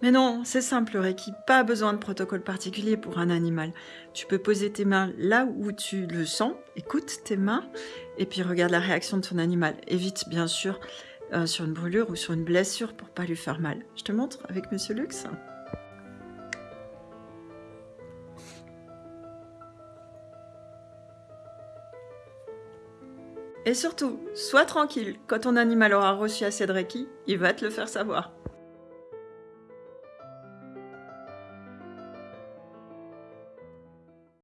Mais non, c'est simple le Reiki, pas besoin de protocole particulier pour un animal. Tu peux poser tes mains là où tu le sens, écoute tes mains, et puis regarde la réaction de ton animal. Évite bien sûr euh, sur une brûlure ou sur une blessure pour pas lui faire mal. Je te montre avec Monsieur Lux. Et surtout, sois tranquille, quand ton animal aura reçu assez de Reiki, il va te le faire savoir.